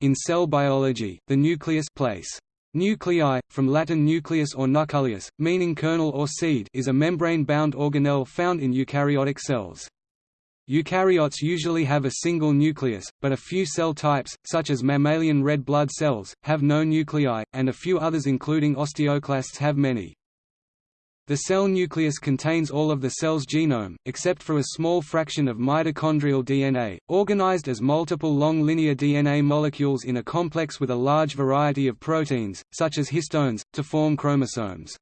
In cell biology, the nucleus place. Nuclei, from Latin nucleus or nucleus, meaning kernel or seed is a membrane-bound organelle found in eukaryotic cells. Eukaryotes usually have a single nucleus, but a few cell types, such as mammalian red blood cells, have no nuclei, and a few others including osteoclasts have many. The cell nucleus contains all of the cell's genome, except for a small fraction of mitochondrial DNA, organized as multiple long linear DNA molecules in a complex with a large variety of proteins, such as histones, to form chromosomes.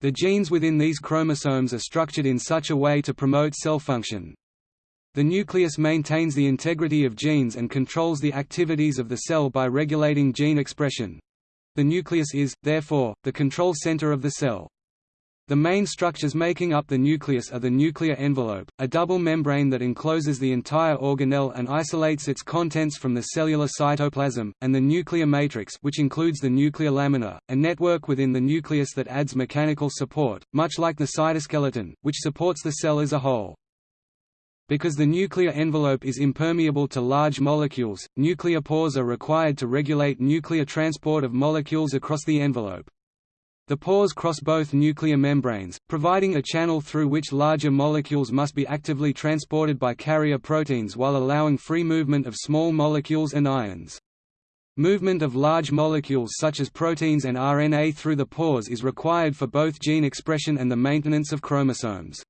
The genes within these chromosomes are structured in such a way to promote cell function. The nucleus maintains the integrity of genes and controls the activities of the cell by regulating gene expression. The nucleus is, therefore, the control center of the cell. The main structures making up the nucleus are the nuclear envelope, a double membrane that encloses the entire organelle and isolates its contents from the cellular cytoplasm, and the nuclear matrix which includes the nuclear lamina, a network within the nucleus that adds mechanical support, much like the cytoskeleton, which supports the cell as a whole. Because the nuclear envelope is impermeable to large molecules, nuclear pores are required to regulate nuclear transport of molecules across the envelope. The pores cross both nuclear membranes, providing a channel through which larger molecules must be actively transported by carrier proteins while allowing free movement of small molecules and ions. Movement of large molecules such as proteins and RNA through the pores is required for both gene expression and the maintenance of chromosomes.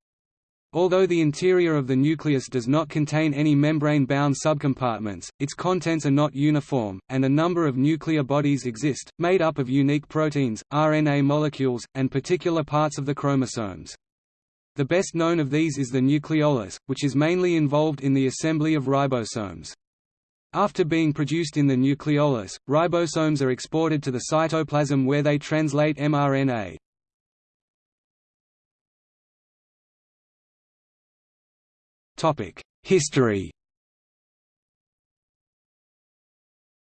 Although the interior of the nucleus does not contain any membrane-bound subcompartments, its contents are not uniform, and a number of nuclear bodies exist, made up of unique proteins, RNA molecules, and particular parts of the chromosomes. The best known of these is the nucleolus, which is mainly involved in the assembly of ribosomes. After being produced in the nucleolus, ribosomes are exported to the cytoplasm where they translate mRNA. History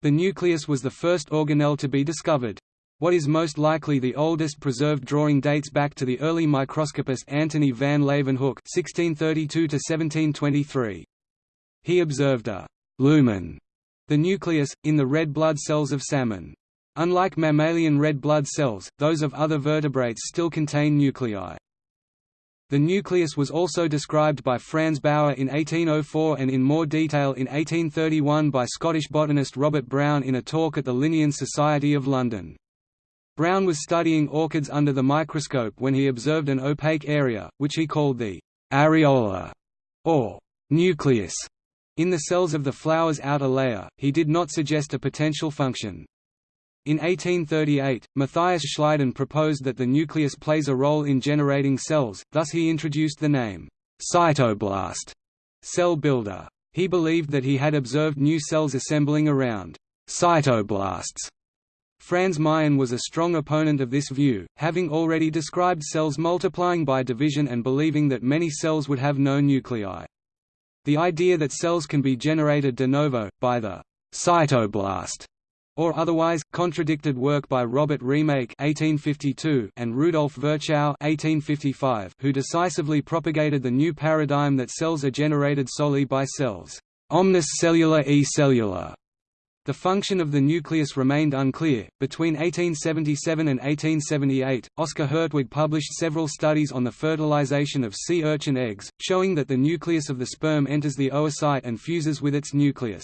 The nucleus was the first organelle to be discovered. What is most likely the oldest preserved drawing dates back to the early microscopist Antony van Leeuwenhoek (1632–1723). He observed a lumen, the nucleus, in the red blood cells of salmon. Unlike mammalian red blood cells, those of other vertebrates still contain nuclei. The nucleus was also described by Franz Bauer in 1804 and in more detail in 1831 by Scottish botanist Robert Brown in a talk at the Linnean Society of London. Brown was studying orchids under the microscope when he observed an opaque area, which he called the areola, or nucleus, in the cells of the flower's outer layer. He did not suggest a potential function. In 1838, Matthias Schleiden proposed that the nucleus plays a role in generating cells, thus he introduced the name, cytoblast, cell builder. He believed that he had observed new cells assembling around cytoblasts. Franz Meyen was a strong opponent of this view, having already described cells multiplying by division and believing that many cells would have no nuclei. The idea that cells can be generated de novo, by the cytoblast or otherwise, contradicted work by Robert Remak's (1852) and Rudolf Virchow (1855), who decisively propagated the new paradigm that cells are generated solely by cells, omnis cellula e cellula. The function of the nucleus remained unclear. Between 1877 and 1878, Oscar Hertwig published several studies on the fertilization of sea urchin eggs, showing that the nucleus of the sperm enters the oocyte and fuses with its nucleus.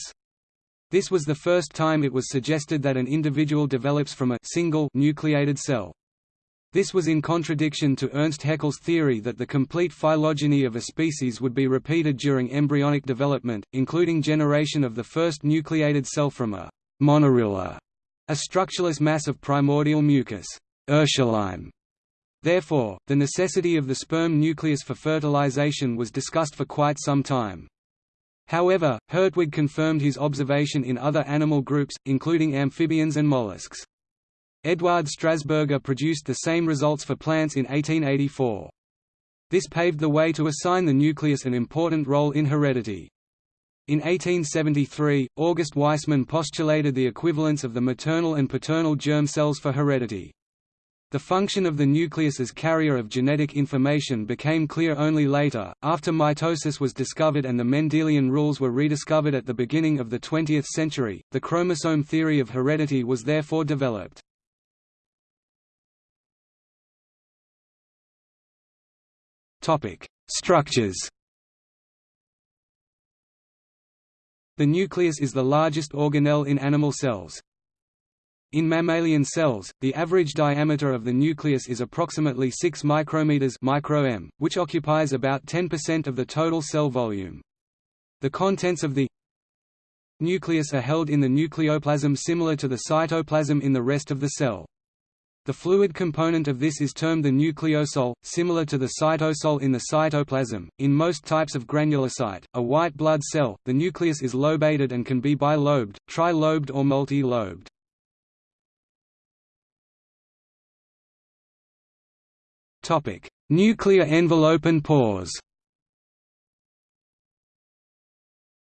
This was the first time it was suggested that an individual develops from a single nucleated cell. This was in contradiction to Ernst Haeckel's theory that the complete phylogeny of a species would be repeated during embryonic development, including generation of the first nucleated cell from a monerula, a structureless mass of primordial mucus Urschleim. Therefore, the necessity of the sperm nucleus for fertilization was discussed for quite some time. However, Hertwig confirmed his observation in other animal groups, including amphibians and mollusks. Eduard Strasburger produced the same results for plants in 1884. This paved the way to assign the nucleus an important role in heredity. In 1873, August Weismann postulated the equivalence of the maternal and paternal germ cells for heredity. The function of the nucleus as carrier of genetic information became clear only later, after mitosis was discovered and the Mendelian rules were rediscovered at the beginning of the 20th century. The chromosome theory of heredity was therefore developed. Topic: Structures. The nucleus is the largest organelle in animal cells. In mammalian cells, the average diameter of the nucleus is approximately 6 micrometers micro which occupies about 10% of the total cell volume. The contents of the nucleus are held in the nucleoplasm similar to the cytoplasm in the rest of the cell. The fluid component of this is termed the nucleosol, similar to the cytosol in the cytoplasm. In most types of granulocyte, a white blood cell, the nucleus is lobated and can be bilobed, tri-lobed or multi-lobed. Topic: Nuclear envelope and pores.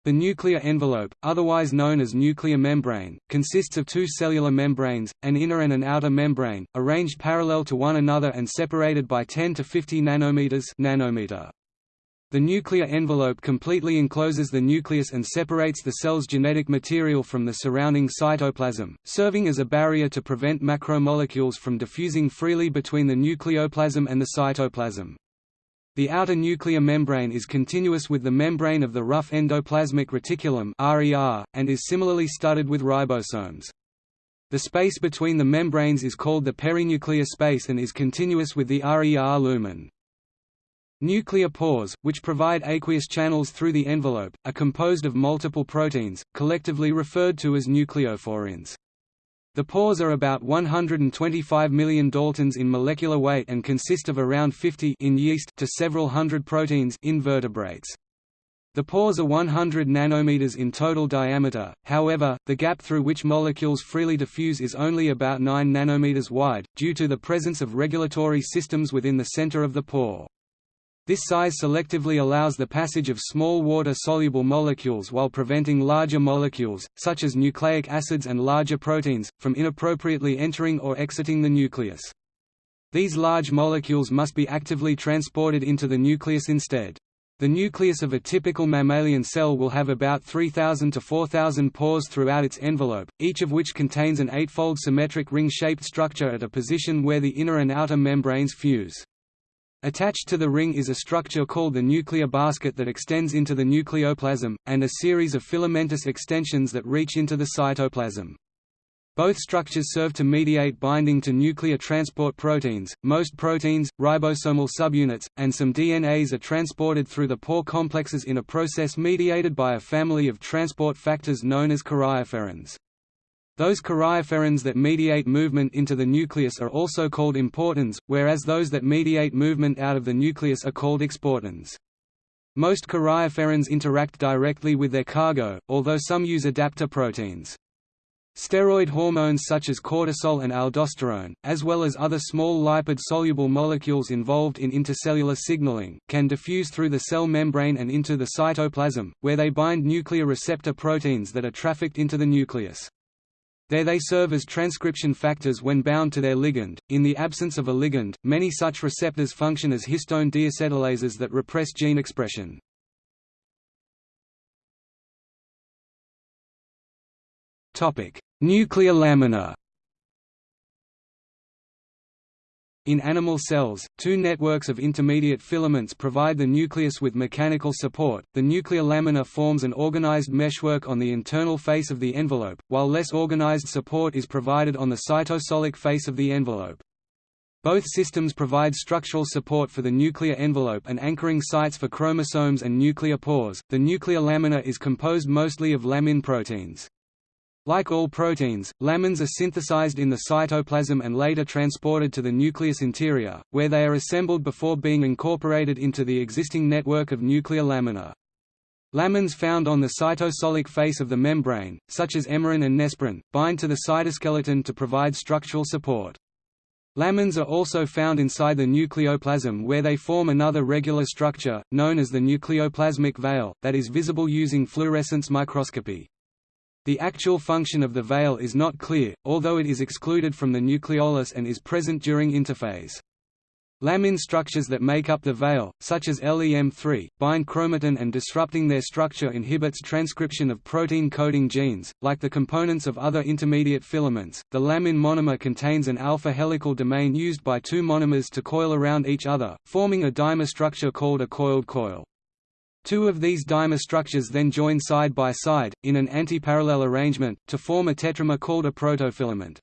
The nuclear envelope, otherwise known as nuclear membrane, consists of two cellular membranes, an inner and an outer membrane, arranged parallel to one another and separated by 10 to 50 nanometers nanometer. The nuclear envelope completely encloses the nucleus and separates the cell's genetic material from the surrounding cytoplasm, serving as a barrier to prevent macromolecules from diffusing freely between the nucleoplasm and the cytoplasm. The outer nuclear membrane is continuous with the membrane of the rough endoplasmic reticulum and is similarly studded with ribosomes. The space between the membranes is called the perinuclear space and is continuous with the RER lumen. Nuclear pores, which provide aqueous channels through the envelope, are composed of multiple proteins, collectively referred to as nucleoporins. The pores are about 125 million daltons in molecular weight and consist of around 50 in yeast to several hundred proteins in vertebrates. The pores are 100 nanometers in total diameter, however, the gap through which molecules freely diffuse is only about 9 nanometers wide, due to the presence of regulatory systems within the center of the pore. This size selectively allows the passage of small water-soluble molecules while preventing larger molecules, such as nucleic acids and larger proteins, from inappropriately entering or exiting the nucleus. These large molecules must be actively transported into the nucleus instead. The nucleus of a typical mammalian cell will have about 3,000 to 4,000 pores throughout its envelope, each of which contains an eightfold symmetric ring-shaped structure at a position where the inner and outer membranes fuse. Attached to the ring is a structure called the nuclear basket that extends into the nucleoplasm, and a series of filamentous extensions that reach into the cytoplasm. Both structures serve to mediate binding to nuclear transport proteins. Most proteins, ribosomal subunits, and some DNAs are transported through the pore complexes in a process mediated by a family of transport factors known as karyopherins. Those karyopherins that mediate movement into the nucleus are also called importins, whereas those that mediate movement out of the nucleus are called exportins. Most karyopherins interact directly with their cargo, although some use adapter proteins. Steroid hormones such as cortisol and aldosterone, as well as other small lipid-soluble molecules involved in intercellular signaling, can diffuse through the cell membrane and into the cytoplasm, where they bind nuclear receptor proteins that are trafficked into the nucleus. There they serve as transcription factors when bound to their ligand. In the absence of a ligand, many such receptors function as histone deacetylases that repress gene expression. Topic: Nuclear lamina. In animal cells, two networks of intermediate filaments provide the nucleus with mechanical support. The nuclear lamina forms an organized meshwork on the internal face of the envelope, while less organized support is provided on the cytosolic face of the envelope. Both systems provide structural support for the nuclear envelope and anchoring sites for chromosomes and nuclear pores. The nuclear lamina is composed mostly of lamin proteins. Like all proteins, lamins are synthesized in the cytoplasm and later transported to the nucleus interior, where they are assembled before being incorporated into the existing network of nuclear lamina. Lamins found on the cytosolic face of the membrane, such as emerin and nesprin, bind to the cytoskeleton to provide structural support. Lamins are also found inside the nucleoplasm where they form another regular structure, known as the nucleoplasmic veil, that is visible using fluorescence microscopy. The actual function of the veil is not clear, although it is excluded from the nucleolus and is present during interphase. Lamin structures that make up the veil, such as LEM3, bind chromatin and disrupting their structure inhibits transcription of protein-coding genes. Like the components of other intermediate filaments, the lamin monomer contains an alpha helical domain used by two monomers to coil around each other, forming a dimer structure called a coiled coil. Two of these dimer structures then join side by side, in an antiparallel arrangement, to form a tetramer called a protofilament.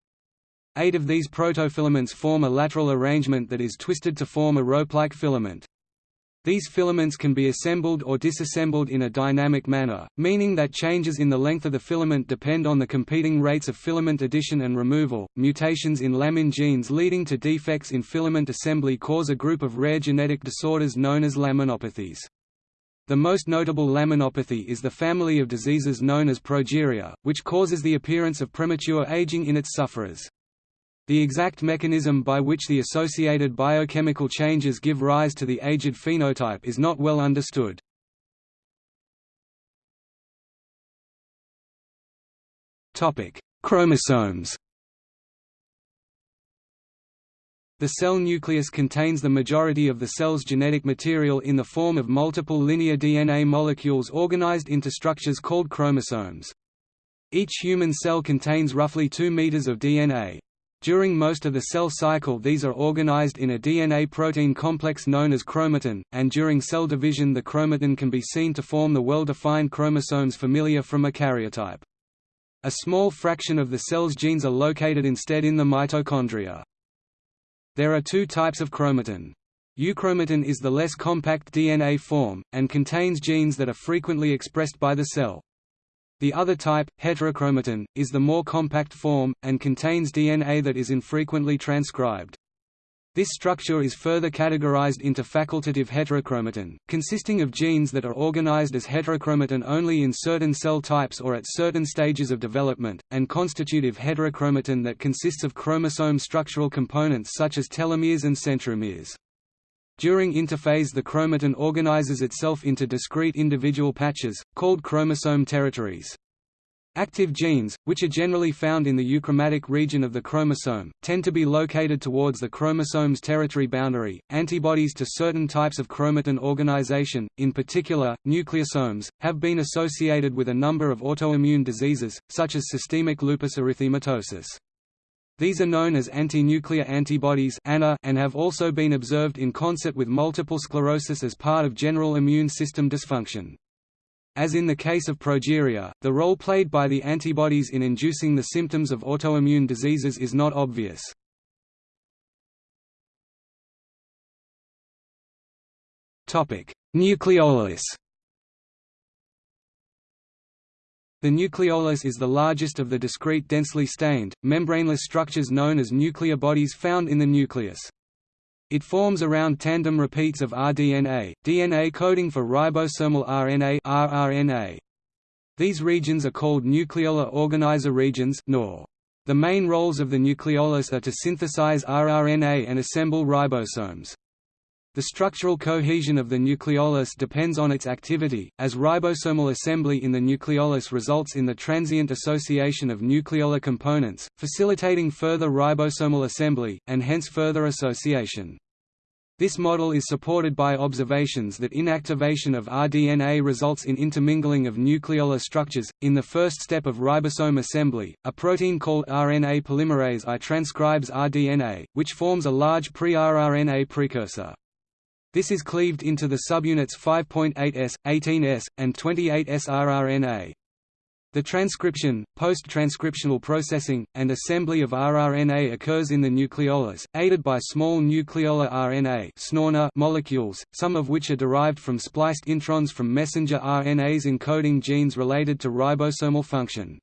Eight of these protofilaments form a lateral arrangement that is twisted to form a rope-like filament. These filaments can be assembled or disassembled in a dynamic manner, meaning that changes in the length of the filament depend on the competing rates of filament addition and removal. Mutations in lamin genes leading to defects in filament assembly cause a group of rare genetic disorders known as laminopathies. The most notable laminopathy is the family of diseases known as progeria, which causes the appearance of premature aging in its sufferers. The exact mechanism by which the associated biochemical changes give rise to the aged phenotype is not well understood. Chromosomes The cell nucleus contains the majority of the cell's genetic material in the form of multiple linear DNA molecules organized into structures called chromosomes. Each human cell contains roughly 2 meters of DNA, during most of the cell cycle these are organized in a DNA-protein complex known as chromatin, and during cell division the chromatin can be seen to form the well-defined chromosomes familiar from a karyotype. A small fraction of the cell's genes are located instead in the mitochondria. There are two types of chromatin. Euchromatin is the less compact DNA form, and contains genes that are frequently expressed by the cell. The other type, heterochromatin, is the more compact form, and contains DNA that is infrequently transcribed. This structure is further categorized into facultative heterochromatin, consisting of genes that are organized as heterochromatin only in certain cell types or at certain stages of development, and constitutive heterochromatin that consists of chromosome structural components such as telomeres and centromeres. During interphase the chromatin organizes itself into discrete individual patches, called chromosome territories. Active genes, which are generally found in the euchromatic region of the chromosome, tend to be located towards the chromosome's territory boundary. Antibodies to certain types of chromatin organization, in particular, nucleosomes, have been associated with a number of autoimmune diseases, such as systemic lupus erythematosus. These are known as anti-nuclear antibodies and have also been observed in concert with multiple sclerosis as part of general immune system dysfunction. As in the case of progeria, the role played by the antibodies in inducing the symptoms of autoimmune diseases is not obvious. Nucleolus The nucleolus is the largest of the discrete densely stained, membraneless structures known as nuclear bodies found in the nucleus. It forms around tandem repeats of rDNA, DNA coding for ribosomal RNA rRNA. These regions are called nucleolar organizer regions NOR. The main roles of the nucleolus are to synthesize rRNA and assemble ribosomes. The structural cohesion of the nucleolus depends on its activity, as ribosomal assembly in the nucleolus results in the transient association of nucleolar components, facilitating further ribosomal assembly, and hence further association. This model is supported by observations that inactivation of rDNA results in intermingling of nucleolar structures. In the first step of ribosome assembly, a protein called RNA polymerase I transcribes rDNA, which forms a large pre-rRNA precursor. This is cleaved into the subunits 5.8s, 18s, and 28s rRNA. The transcription, post-transcriptional processing, and assembly of rRNA occurs in the nucleolus, aided by small nucleolar RNA molecules, some of which are derived from spliced introns from messenger RNAs encoding genes related to ribosomal function.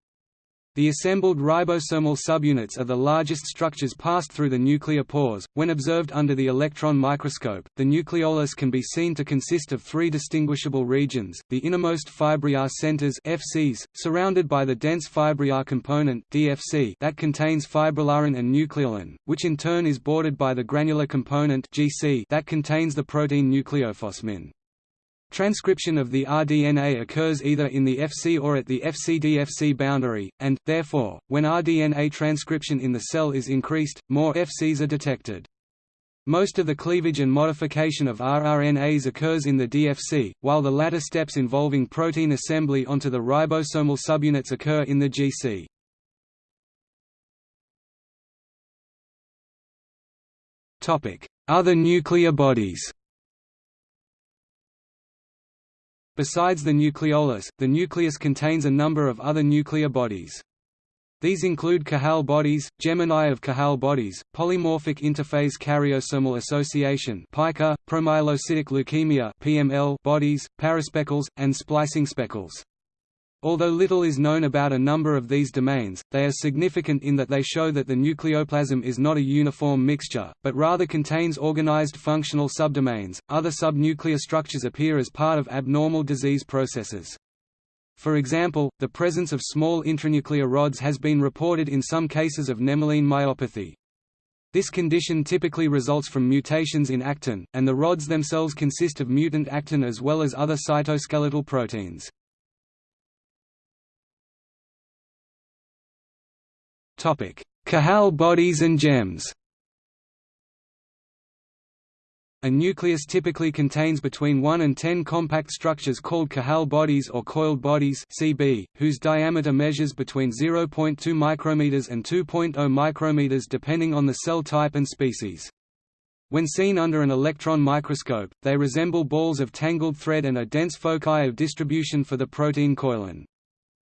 The assembled ribosomal subunits are the largest structures passed through the nuclear pores. When observed under the electron microscope, the nucleolus can be seen to consist of three distinguishable regions: the innermost fibrillar centers (FCs), surrounded by the dense fibrillar component (DFC) that contains fibrillarin and nucleolin, which in turn is bordered by the granular component (GC) that contains the protein nucleophosmin. Transcription of the rDNA occurs either in the Fc or at the Fc-dFc boundary, and, therefore, when rDNA transcription in the cell is increased, more Fcs are detected. Most of the cleavage and modification of rRNAs occurs in the DFC, while the latter steps involving protein assembly onto the ribosomal subunits occur in the GC. Other nuclear bodies Besides the nucleolus, the nucleus contains a number of other nuclear bodies. These include Cajal bodies, Gemini of Cajal bodies, polymorphic interphase karyosomal association (PIKA), promyelocytic leukemia (PML) bodies, paraspeckles, and splicing speckles. Although little is known about a number of these domains, they are significant in that they show that the nucleoplasm is not a uniform mixture, but rather contains organized functional subdomains. Other subnuclear structures appear as part of abnormal disease processes. For example, the presence of small intranuclear rods has been reported in some cases of Nemaline myopathy. This condition typically results from mutations in actin, and the rods themselves consist of mutant actin as well as other cytoskeletal proteins. Cajal bodies and GEMs A nucleus typically contains between 1 and 10 compact structures called Cajal bodies or coiled bodies CB, whose diameter measures between 0.2 micrometers and 2.0 micrometers depending on the cell type and species. When seen under an electron microscope, they resemble balls of tangled thread and are dense foci of distribution for the protein coilin.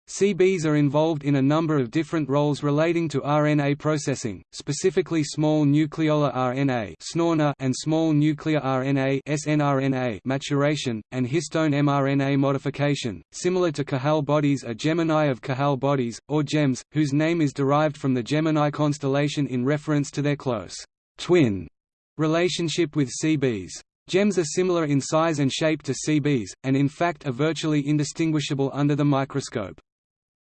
CBs are involved in a number of different roles relating to RNA processing, specifically small nucleolar RNA and small nuclear RNA maturation, and histone mRNA modification. Similar to Cajal bodies are Gemini of Cajal bodies, or GEMS, whose name is derived from the Gemini constellation in reference to their close twin relationship with CBs. GEMS are similar in size and shape to CBs, and in fact are virtually indistinguishable under the microscope.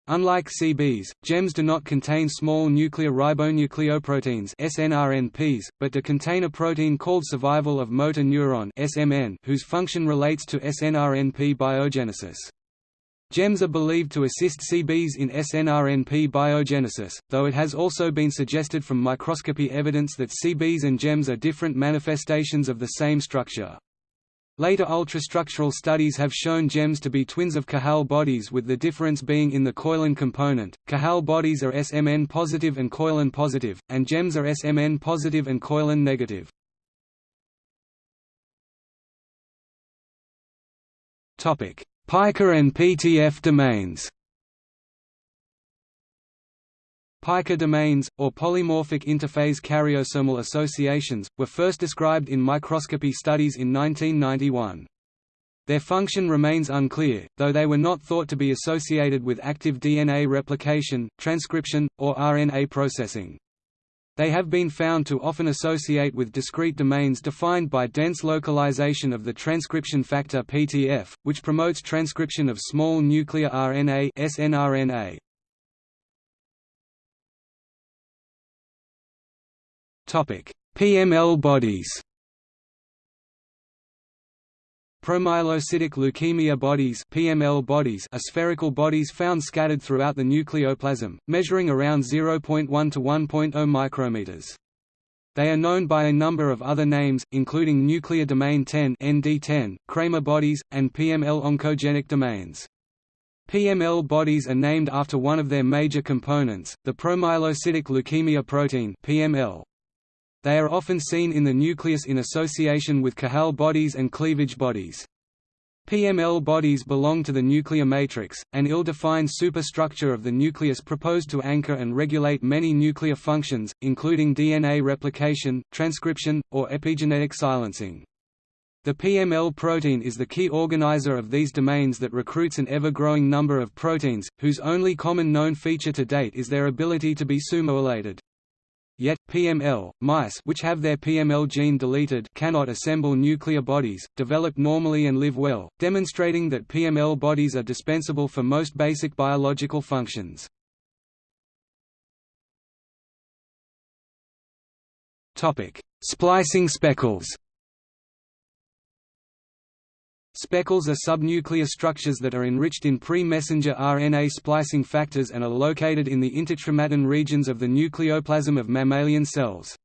Unlike CBs, GEMs do not contain small nuclear ribonucleoproteins SNRNPs, but do contain a protein called survival of motor neuron SMN, whose function relates to SNRNP biogenesis. GEMs are believed to assist CBs in SNRNP biogenesis, though it has also been suggested from microscopy evidence that CBs and GEMs are different manifestations of the same structure. Later ultrastructural studies have shown GEMs to be twins of Cajal bodies with the difference being in the coilin component. Cajal bodies are SMN positive and coilin positive, and GEMs are SMN positive and coilin negative. Topic: PIKA and PTF domains. PIKA domains, or polymorphic interphase karyosomal associations, were first described in microscopy studies in 1991. Their function remains unclear, though they were not thought to be associated with active DNA replication, transcription, or RNA processing. They have been found to often associate with discrete domains defined by dense localization of the transcription factor PTF, which promotes transcription of small nuclear RNA snRNA. PML bodies Promyelocytic leukemia bodies PML bodies are spherical bodies found scattered throughout the nucleoplasm, measuring around 0.1 to 1.0 micrometers. They are known by a number of other names, including nuclear domain 10 ND10, Kremer bodies, and PML oncogenic domains. PML bodies are named after one of their major components, the promyelocytic leukemia protein PML. They are often seen in the nucleus in association with Cajal bodies and cleavage bodies. PML bodies belong to the nuclear matrix, an ill-defined superstructure of the nucleus proposed to anchor and regulate many nuclear functions, including DNA replication, transcription, or epigenetic silencing. The PML protein is the key organizer of these domains that recruits an ever-growing number of proteins, whose only common known feature to date is their ability to be sumoylated. Yet, PML, mice which have their PML gene deleted cannot assemble nuclear bodies, develop normally and live well, demonstrating that PML bodies are dispensable for most basic biological functions. Splicing speckles Speckles are subnuclear structures that are enriched in pre-messenger RNA splicing factors and are located in the interchromatin regions of the nucleoplasm of mammalian cells.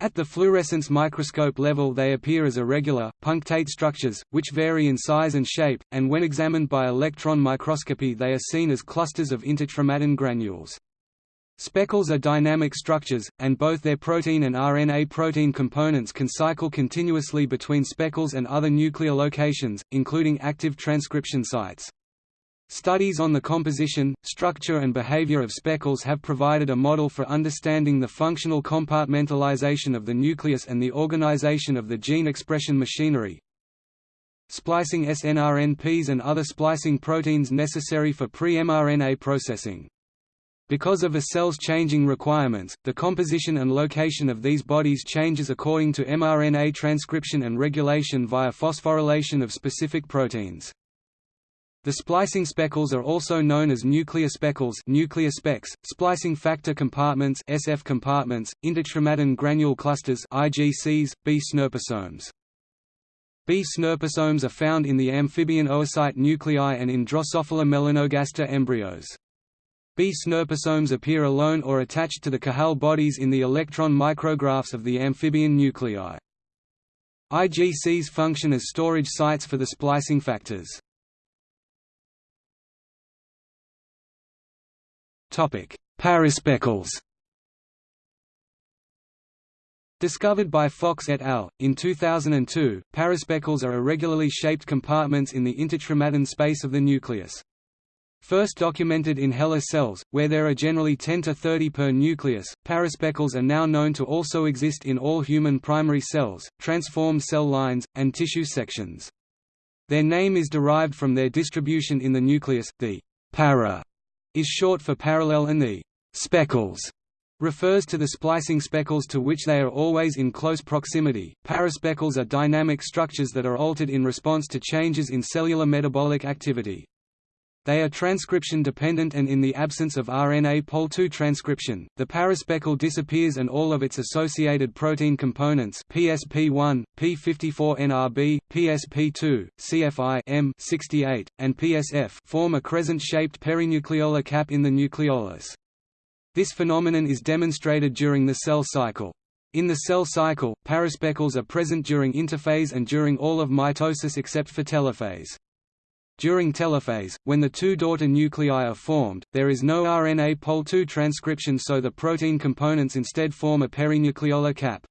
At the fluorescence microscope level they appear as irregular, punctate structures, which vary in size and shape, and when examined by electron microscopy they are seen as clusters of interchromatin granules. Speckles are dynamic structures, and both their protein and RNA protein components can cycle continuously between speckles and other nuclear locations, including active transcription sites. Studies on the composition, structure and behavior of speckles have provided a model for understanding the functional compartmentalization of the nucleus and the organization of the gene expression machinery. Splicing snRNPs and other splicing proteins necessary for pre-mRNA processing. Because of a cell's changing requirements, the composition and location of these bodies changes according to mRNA transcription and regulation via phosphorylation of specific proteins. The splicing speckles are also known as nuclear speckles nuclear specks, splicing factor compartments SF compartments, interchromatin granule clusters IGCs, B snurposomes. B snurposomes are found in the amphibian oocyte nuclei and in Drosophila melanogaster embryos. B snurposomes appear alone or attached to the Cajal bodies in the electron micrographs of the amphibian nuclei. IGCs function as storage sites for the splicing factors. Paraspeckles Discovered by Fox et al. in 2002, paraspeckles are irregularly shaped compartments in the interchromatin space of the nucleus. First documented in HeLa cells, where there are generally 10 to 30 per nucleus, paraspeckles are now known to also exist in all human primary cells, transformed cell lines, and tissue sections. Their name is derived from their distribution in the nucleus. The para is short for parallel and the speckles refers to the splicing speckles to which they are always in close proximity. Paraspeckles are dynamic structures that are altered in response to changes in cellular metabolic activity. They are transcription dependent and in the absence of RNA Pol II transcription, the paraspeckle disappears and all of its associated protein components PSP1, P54NRB, PSP2, CFI M68, and PSF form a crescent-shaped perinucleolar cap in the nucleolus. This phenomenon is demonstrated during the cell cycle. In the cell cycle, paraspeckles are present during interphase and during all of mitosis except for telophase. During telophase, when the two daughter nuclei are formed, there is no RNA Pol II transcription so the protein components instead form a perinucleolar cap.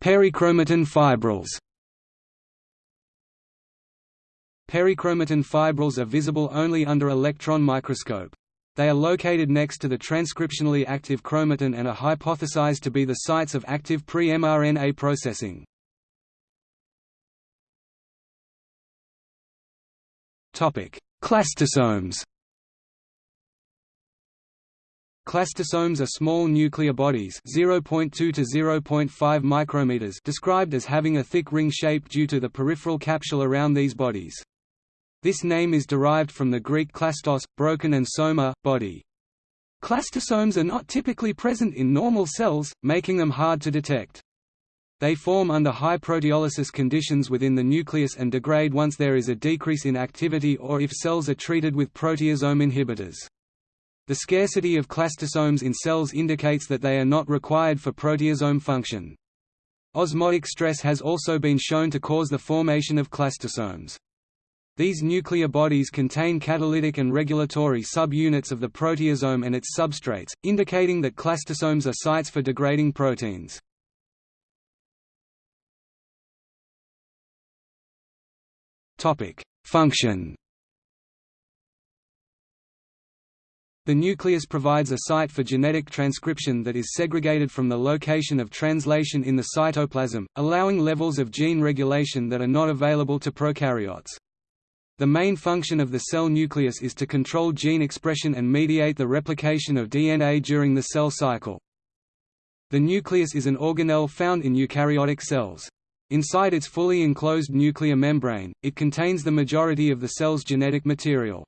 Perichromatin fibrils Perichromatin fibrils are visible only under electron microscope. They are located next to the transcriptionally active chromatin and are hypothesized to be the sites of active pre-mRNA processing. Clastosomes Clastosomes are small nuclear bodies 0.2 to 0.5 micrometers described as having a thick ring shape due to the peripheral capsule around these bodies. This name is derived from the Greek klastos, broken and soma, body. Clastosomes are not typically present in normal cells, making them hard to detect. They form under high proteolysis conditions within the nucleus and degrade once there is a decrease in activity or if cells are treated with proteasome inhibitors. The scarcity of clastosomes in cells indicates that they are not required for proteasome function. Osmotic stress has also been shown to cause the formation of clastosomes. These nuclear bodies contain catalytic and regulatory subunits of the proteasome and its substrates, indicating that clastosomes are sites for degrading proteins. Function The nucleus provides a site for genetic transcription that is segregated from the location of translation in the cytoplasm, allowing levels of gene regulation that are not available to prokaryotes. The main function of the cell nucleus is to control gene expression and mediate the replication of DNA during the cell cycle. The nucleus is an organelle found in eukaryotic cells. Inside its fully enclosed nuclear membrane, it contains the majority of the cell's genetic material.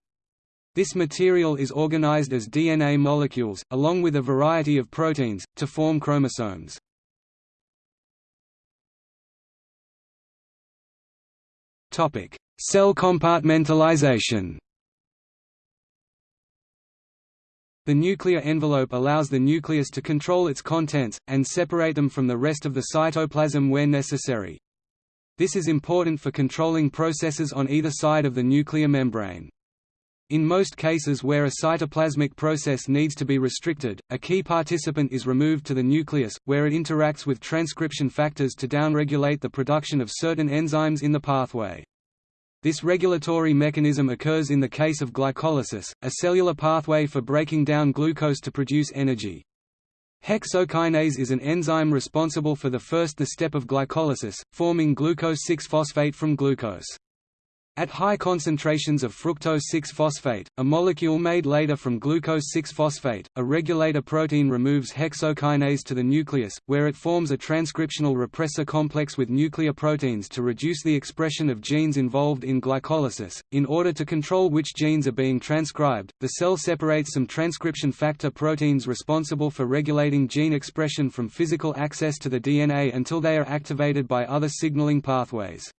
This material is organized as DNA molecules, along with a variety of proteins, to form chromosomes. Topic: Cell compartmentalization The nuclear envelope allows the nucleus to control its contents, and separate them from the rest of the cytoplasm where necessary. This is important for controlling processes on either side of the nuclear membrane. In most cases where a cytoplasmic process needs to be restricted, a key participant is removed to the nucleus, where it interacts with transcription factors to downregulate the production of certain enzymes in the pathway. This regulatory mechanism occurs in the case of glycolysis, a cellular pathway for breaking down glucose to produce energy. Hexokinase is an enzyme responsible for the first the step of glycolysis, forming glucose-6-phosphate from glucose. At high concentrations of fructose-6-phosphate, a molecule made later from glucose-6-phosphate, a regulator protein removes hexokinase to the nucleus, where it forms a transcriptional repressor complex with nuclear proteins to reduce the expression of genes involved in glycolysis. In order to control which genes are being transcribed, the cell separates some transcription factor proteins responsible for regulating gene expression from physical access to the DNA until they are activated by other signaling pathways.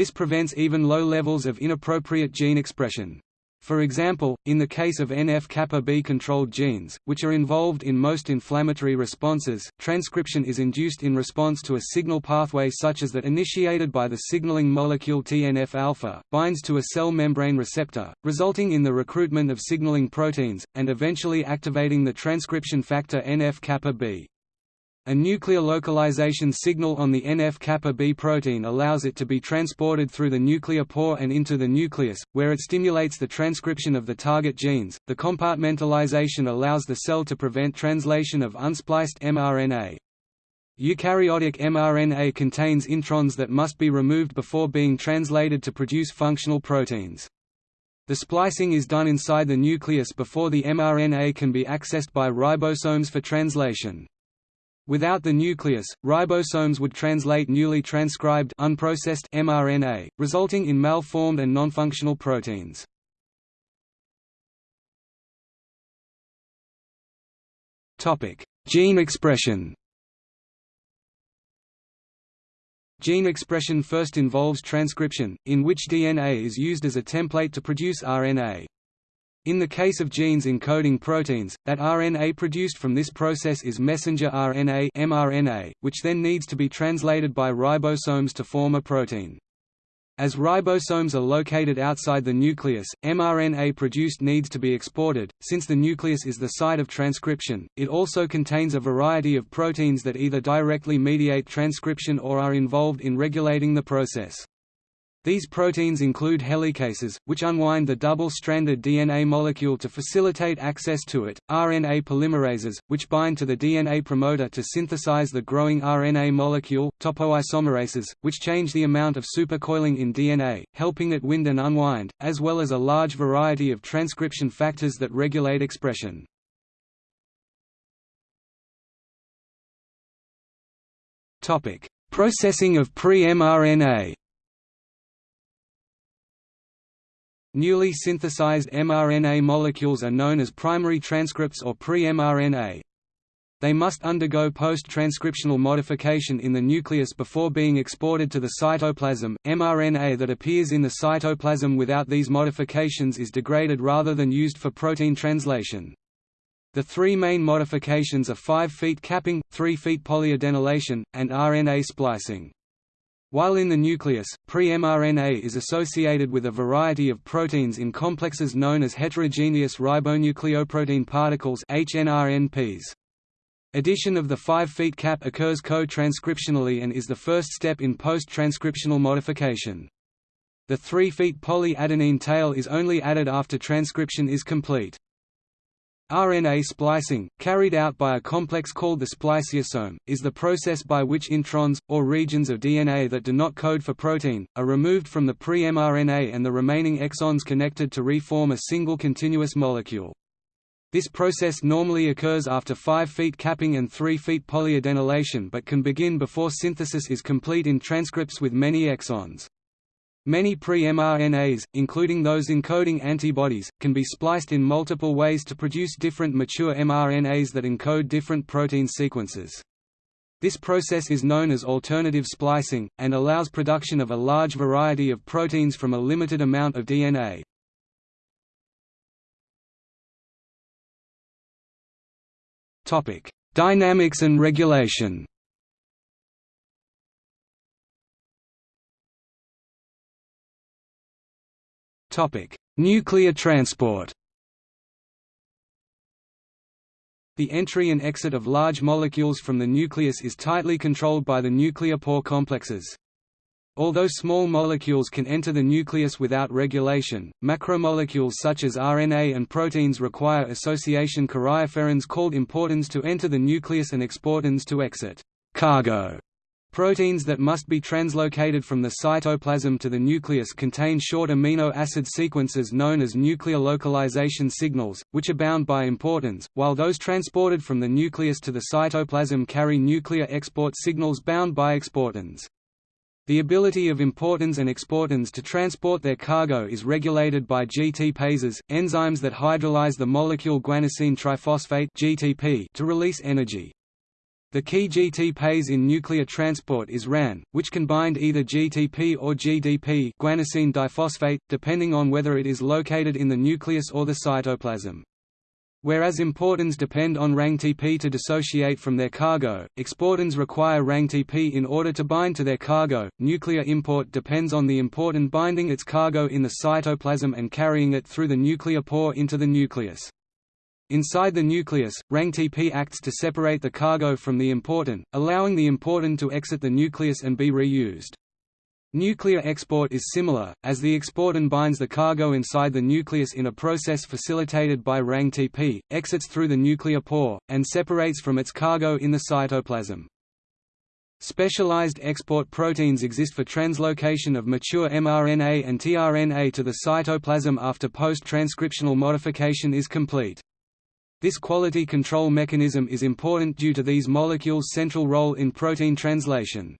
This prevents even low levels of inappropriate gene expression. For example, in the case of NF-kappa B-controlled genes, which are involved in most inflammatory responses, transcription is induced in response to a signal pathway such as that initiated by the signaling molecule TNF-alpha, binds to a cell membrane receptor, resulting in the recruitment of signaling proteins, and eventually activating the transcription factor NF-kappa B. A nuclear localization signal on the NF-kappa B protein allows it to be transported through the nuclear pore and into the nucleus, where it stimulates the transcription of the target genes. The compartmentalization allows the cell to prevent translation of unspliced mRNA. Eukaryotic mRNA contains introns that must be removed before being translated to produce functional proteins. The splicing is done inside the nucleus before the mRNA can be accessed by ribosomes for translation. Without the nucleus, ribosomes would translate newly transcribed unprocessed mRNA, resulting in malformed and nonfunctional proteins. Topic: Gene expression. Gene expression first involves transcription, in which DNA is used as a template to produce RNA. In the case of genes encoding proteins, that RNA produced from this process is messenger RNA mRNA, which then needs to be translated by ribosomes to form a protein. As ribosomes are located outside the nucleus, mRNA produced needs to be exported. Since the nucleus is the site of transcription, it also contains a variety of proteins that either directly mediate transcription or are involved in regulating the process. These proteins include helicases, which unwind the double-stranded DNA molecule to facilitate access to it, RNA polymerases, which bind to the DNA promoter to synthesize the growing RNA molecule, topoisomerases, which change the amount of supercoiling in DNA, helping it wind and unwind, as well as a large variety of transcription factors that regulate expression. Processing of pre-mRNA Newly synthesized mRNA molecules are known as primary transcripts or pre-mRNA. They must undergo post-transcriptional modification in the nucleus before being exported to the cytoplasm. mRNA that appears in the cytoplasm without these modifications is degraded rather than used for protein translation. The three main modifications are 5' capping, 3' polyadenylation, and RNA splicing. While in the nucleus, pre-mRNA is associated with a variety of proteins in complexes known as heterogeneous ribonucleoprotein particles HNRNPs. Addition of the 5' cap occurs co-transcriptionally and is the first step in post-transcriptional modification. The 3' polyadenine tail is only added after transcription is complete. RNA splicing, carried out by a complex called the spliceosome, is the process by which introns, or regions of DNA that do not code for protein, are removed from the pre-mRNA and the remaining exons connected to reform a single continuous molecule. This process normally occurs after 5' feet capping and 3' feet polyadenylation but can begin before synthesis is complete in transcripts with many exons. Many pre-mRNAs, including those encoding antibodies, can be spliced in multiple ways to produce different mature mRNAs that encode different protein sequences. This process is known as alternative splicing, and allows production of a large variety of proteins from a limited amount of DNA. Dynamics and regulation Nuclear transport The entry and exit of large molecules from the nucleus is tightly controlled by the nuclear pore complexes. Although small molecules can enter the nucleus without regulation, macromolecules such as RNA and proteins require association karyopherins called importins to enter the nucleus and exportins to exit cargo. Proteins that must be translocated from the cytoplasm to the nucleus contain short amino acid sequences known as nuclear localization signals, which are bound by importins, while those transported from the nucleus to the cytoplasm carry nuclear export signals bound by exportins. The ability of importins and exportins to transport their cargo is regulated by GTPases, enzymes that hydrolyze the molecule guanosine triphosphate to release energy. The key GT GTPase in nuclear transport is RAN, which can bind either GTP or GDP guanosine diphosphate, depending on whether it is located in the nucleus or the cytoplasm. Whereas importins depend on RANGTP to dissociate from their cargo, exportins require RANGTP in order to bind to their cargo. Nuclear import depends on the importin binding its cargo in the cytoplasm and carrying it through the nuclear pore into the nucleus. Inside the nucleus, RANGTP acts to separate the cargo from the importin, allowing the importin to exit the nucleus and be reused. Nuclear export is similar, as the exportin binds the cargo inside the nucleus in a process facilitated by RANGTP, exits through the nuclear pore, and separates from its cargo in the cytoplasm. Specialized export proteins exist for translocation of mature mRNA and tRNA to the cytoplasm after post-transcriptional modification is complete. This quality control mechanism is important due to these molecules' central role in protein translation.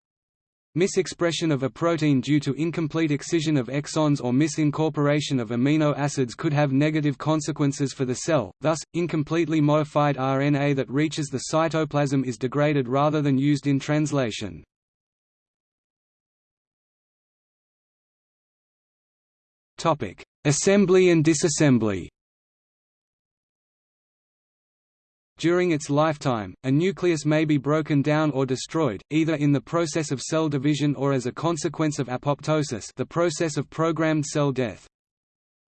Misexpression of a protein due to incomplete excision of exons or misincorporation of amino acids could have negative consequences for the cell, thus, incompletely modified RNA that reaches the cytoplasm is degraded rather than used in translation. Assembly and disassembly During its lifetime, a nucleus may be broken down or destroyed, either in the process of cell division or as a consequence of apoptosis the process of programmed cell death.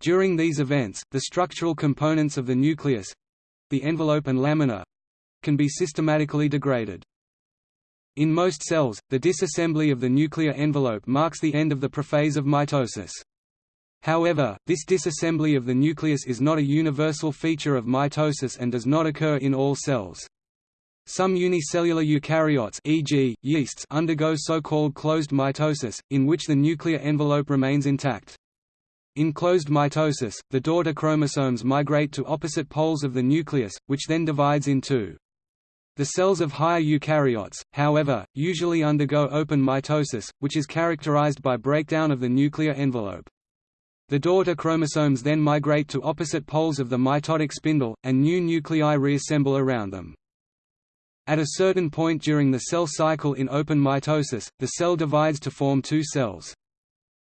During these events, the structural components of the nucleus—the envelope and lamina—can be systematically degraded. In most cells, the disassembly of the nuclear envelope marks the end of the prophase of mitosis. However, this disassembly of the nucleus is not a universal feature of mitosis and does not occur in all cells. Some unicellular eukaryotes e.g., yeasts undergo so-called closed mitosis, in which the nuclear envelope remains intact. In closed mitosis, the daughter chromosomes migrate to opposite poles of the nucleus, which then divides in two. The cells of higher eukaryotes, however, usually undergo open mitosis, which is characterized by breakdown of the nuclear envelope. The daughter chromosomes then migrate to opposite poles of the mitotic spindle, and new nuclei reassemble around them. At a certain point during the cell cycle in open mitosis, the cell divides to form two cells.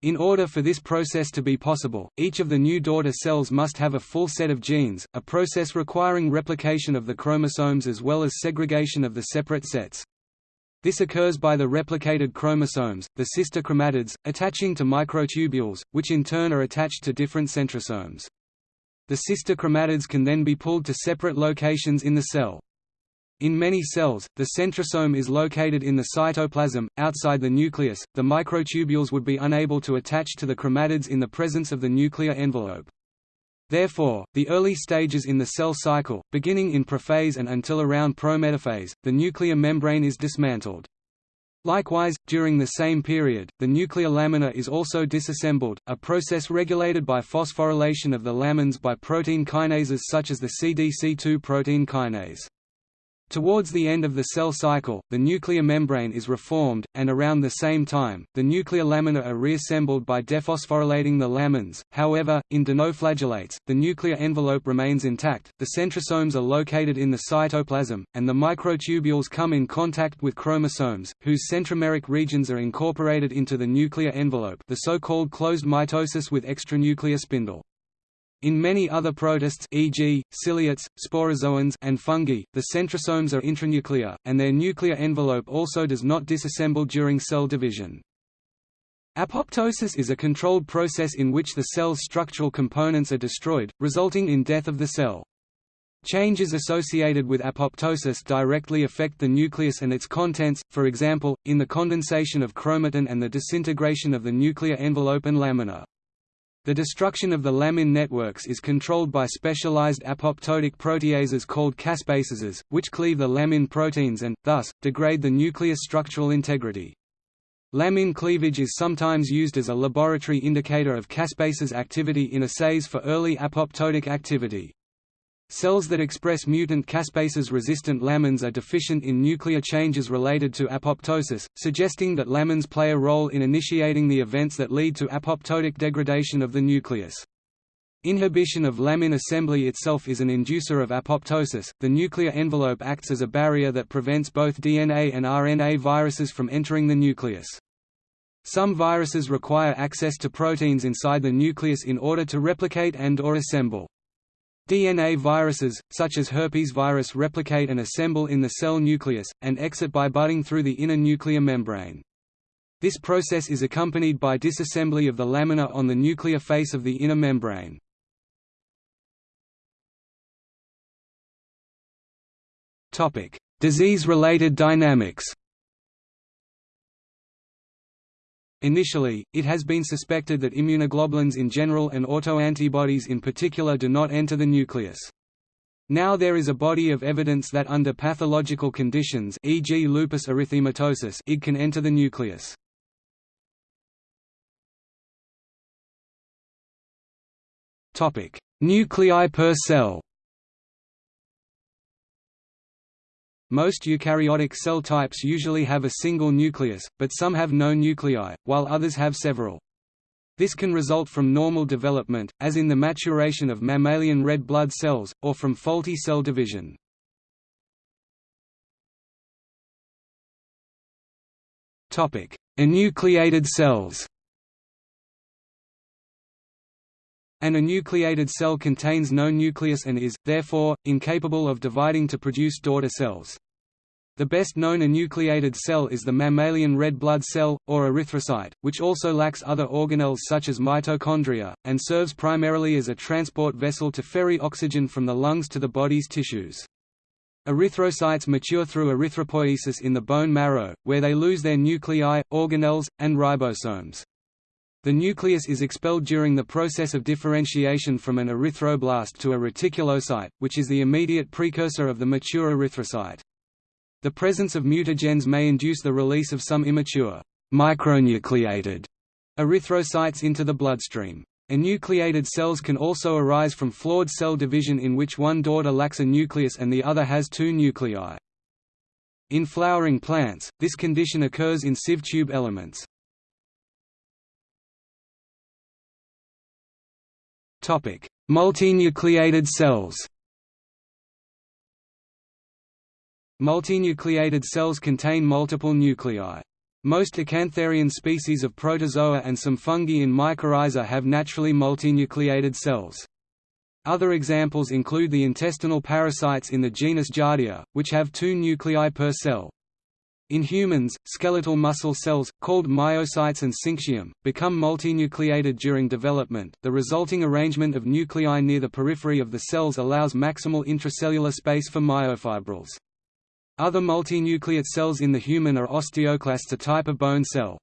In order for this process to be possible, each of the new daughter cells must have a full set of genes, a process requiring replication of the chromosomes as well as segregation of the separate sets. This occurs by the replicated chromosomes, the sister chromatids, attaching to microtubules, which in turn are attached to different centrosomes. The sister chromatids can then be pulled to separate locations in the cell. In many cells, the centrosome is located in the cytoplasm, outside the nucleus, the microtubules would be unable to attach to the chromatids in the presence of the nuclear envelope. Therefore, the early stages in the cell cycle, beginning in prophase and until around prometaphase, the nuclear membrane is dismantled. Likewise, during the same period, the nuclear lamina is also disassembled, a process regulated by phosphorylation of the lamins by protein kinases such as the CDC2 protein kinase. Towards the end of the cell cycle, the nuclear membrane is reformed, and around the same time, the nuclear lamina are reassembled by dephosphorylating the lamins. However, in dinoflagellates, the nuclear envelope remains intact, the centrosomes are located in the cytoplasm, and the microtubules come in contact with chromosomes, whose centromeric regions are incorporated into the nuclear envelope the so-called closed mitosis with extranuclear spindle. In many other protists e.g., ciliates, sporozoans and fungi, the centrosomes are intranuclear, and their nuclear envelope also does not disassemble during cell division. Apoptosis is a controlled process in which the cell's structural components are destroyed, resulting in death of the cell. Changes associated with apoptosis directly affect the nucleus and its contents, for example, in the condensation of chromatin and the disintegration of the nuclear envelope and lamina. The destruction of the lamin networks is controlled by specialized apoptotic proteases called caspases, which cleave the lamin proteins and, thus, degrade the nucleus structural integrity. Lamin cleavage is sometimes used as a laboratory indicator of caspases activity in assays for early apoptotic activity. Cells that express mutant caspases-resistant lamins are deficient in nuclear changes related to apoptosis, suggesting that lamins play a role in initiating the events that lead to apoptotic degradation of the nucleus. Inhibition of lamin assembly itself is an inducer of apoptosis. The nuclear envelope acts as a barrier that prevents both DNA and RNA viruses from entering the nucleus. Some viruses require access to proteins inside the nucleus in order to replicate and or assemble. DNA viruses, such as herpes virus replicate and assemble in the cell nucleus, and exit by budding through the inner nuclear membrane. This process is accompanied by disassembly of the lamina on the nuclear face of the inner membrane. Disease-related dynamics Initially, it has been suspected that immunoglobulins in general and autoantibodies in particular do not enter the nucleus. Now there is a body of evidence that under pathological conditions e.g. lupus erythematosus it can enter the nucleus. Nuclei per cell Most eukaryotic cell types usually have a single nucleus, but some have no nuclei, while others have several. This can result from normal development, as in the maturation of mammalian red blood cells, or from faulty cell division. Enucleated cells An enucleated cell contains no nucleus and is, therefore, incapable of dividing to produce daughter cells. The best known enucleated cell is the mammalian red blood cell, or erythrocyte, which also lacks other organelles such as mitochondria, and serves primarily as a transport vessel to ferry oxygen from the lungs to the body's tissues. Erythrocytes mature through erythropoiesis in the bone marrow, where they lose their nuclei, organelles, and ribosomes. The nucleus is expelled during the process of differentiation from an erythroblast to a reticulocyte, which is the immediate precursor of the mature erythrocyte. The presence of mutagens may induce the release of some immature, micronucleated erythrocytes into the bloodstream. Enucleated cells can also arise from flawed cell division in which one daughter lacks a nucleus and the other has two nuclei. In flowering plants, this condition occurs in sieve tube elements. Multinucleated cells Multinucleated cells contain multiple nuclei. Most acantharian species of protozoa and some fungi in mycorrhiza have naturally multinucleated cells. Other examples include the intestinal parasites in the genus Giardia, which have two nuclei per cell. In humans, skeletal muscle cells, called myocytes and syncytium, become multinucleated during development. The resulting arrangement of nuclei near the periphery of the cells allows maximal intracellular space for myofibrils. Other multinucleate cells in the human are osteoclasts a type of bone cell.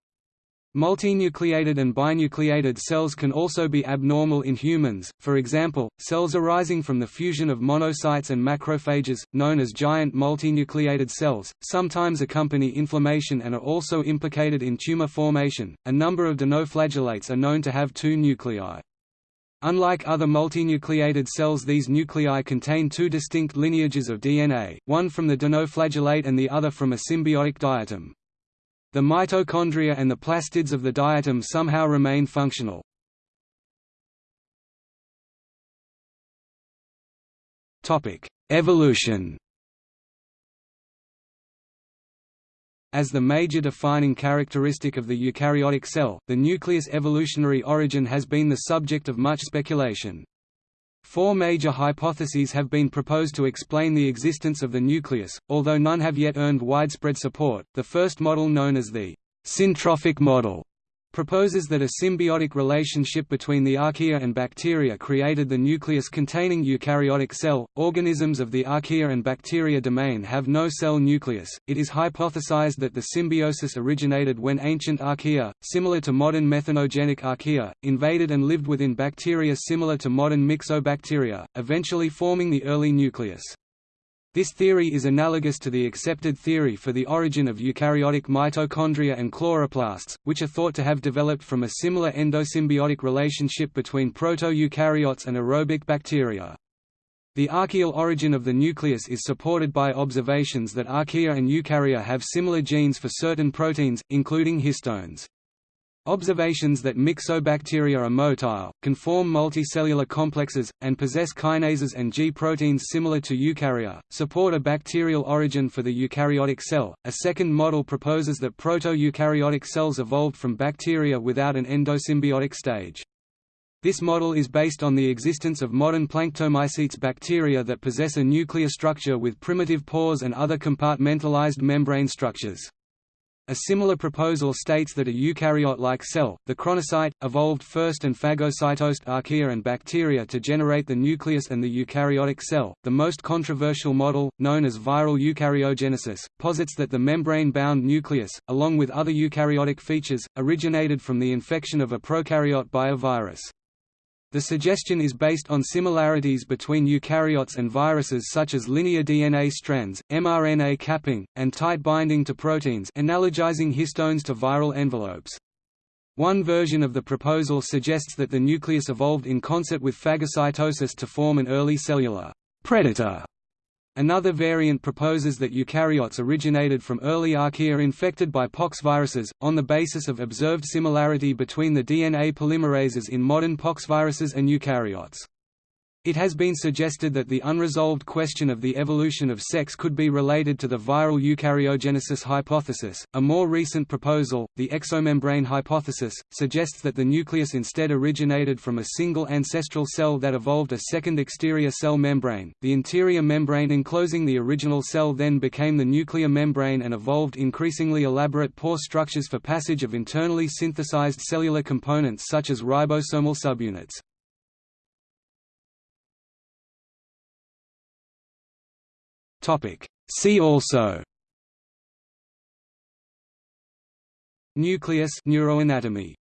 Multinucleated and binucleated cells can also be abnormal in humans, for example, cells arising from the fusion of monocytes and macrophages, known as giant multinucleated cells, sometimes accompany inflammation and are also implicated in tumor formation. A number of dinoflagellates are known to have two nuclei. Unlike other multinucleated cells these nuclei contain two distinct lineages of DNA, one from the dinoflagellate and the other from a symbiotic diatom. The mitochondria and the plastids of the diatom somehow remain functional. Evolution As the major defining characteristic of the eukaryotic cell, the nucleus' evolutionary origin has been the subject of much speculation. Four major hypotheses have been proposed to explain the existence of the nucleus, although none have yet earned widespread support. The first model known as the syntrophic model proposes that a symbiotic relationship between the archaea and bacteria created the nucleus containing eukaryotic cell. Organisms of the archaea and bacteria domain have no cell nucleus. It is hypothesized that the symbiosis originated when ancient archaea, similar to modern methanogenic archaea, invaded and lived within bacteria similar to modern myxobacteria, eventually forming the early nucleus. This theory is analogous to the accepted theory for the origin of eukaryotic mitochondria and chloroplasts, which are thought to have developed from a similar endosymbiotic relationship between proto-eukaryotes and aerobic bacteria. The archaeal origin of the nucleus is supported by observations that archaea and eukarya have similar genes for certain proteins, including histones. Observations that myxobacteria are motile, can form multicellular complexes, and possess kinases and G proteins similar to eukarya, support a bacterial origin for the eukaryotic cell. A second model proposes that proto-eukaryotic cells evolved from bacteria without an endosymbiotic stage. This model is based on the existence of modern planctomycetes bacteria that possess a nuclear structure with primitive pores and other compartmentalized membrane structures. A similar proposal states that a eukaryote-like cell, the chronocyte, evolved first and phagocytosed archaea and bacteria to generate the nucleus and the eukaryotic cell. The most controversial model, known as viral eukaryogenesis, posits that the membrane-bound nucleus, along with other eukaryotic features, originated from the infection of a prokaryote by a virus. The suggestion is based on similarities between eukaryotes and viruses such as linear DNA strands, mRNA capping, and tight binding to proteins analogizing histones to viral envelopes. One version of the proposal suggests that the nucleus evolved in concert with phagocytosis to form an early cellular predator Another variant proposes that eukaryotes originated from early archaea infected by pox viruses, on the basis of observed similarity between the DNA polymerases in modern pox viruses and eukaryotes. It has been suggested that the unresolved question of the evolution of sex could be related to the viral eukaryogenesis hypothesis. A more recent proposal, the exomembrane hypothesis, suggests that the nucleus instead originated from a single ancestral cell that evolved a second exterior cell membrane. The interior membrane enclosing the original cell then became the nuclear membrane and evolved increasingly elaborate pore structures for passage of internally synthesized cellular components such as ribosomal subunits. See also Nucleus neuroanatomy